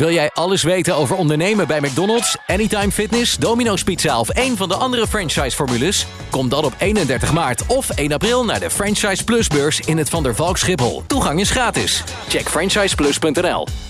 Wil jij alles weten over ondernemen bij McDonald's, Anytime Fitness, Domino's Pizza of een van de andere franchise-formules? Kom dan op 31 maart of 1 april naar de Franchise Plus beurs in het Van der Valk Schiphol. Toegang is gratis. Check franchiseplus.nl.